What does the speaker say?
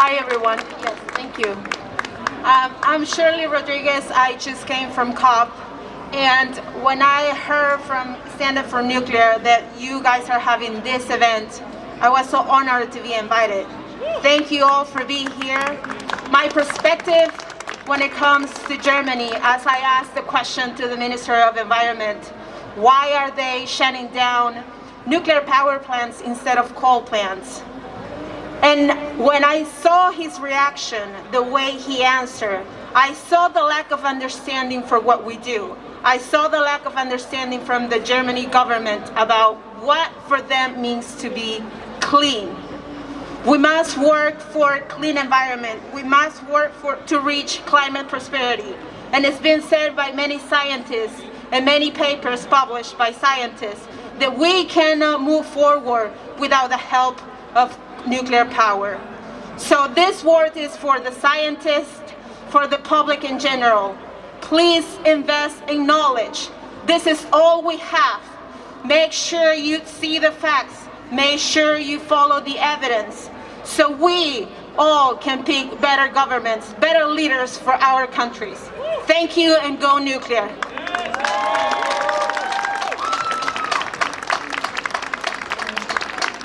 Hi, everyone. Yes, thank you. Um, I'm Shirley Rodriguez. I just came from COP. And when I heard from Stand Up for Nuclear that you guys are having this event, I was so honored to be invited. Thank you all for being here. My perspective when it comes to Germany, as I asked the question to the Minister of Environment, why are they shutting down nuclear power plants instead of coal plants? And when I saw his reaction, the way he answered, I saw the lack of understanding for what we do. I saw the lack of understanding from the Germany government about what for them means to be clean. We must work for a clean environment. We must work for, to reach climate prosperity. And it's been said by many scientists and many papers published by scientists that we cannot move forward without the help of nuclear power. So this word is for the scientists, for the public in general. Please invest in knowledge. This is all we have. Make sure you see the facts. Make sure you follow the evidence so we all can pick better governments, better leaders for our countries. Thank you and go nuclear.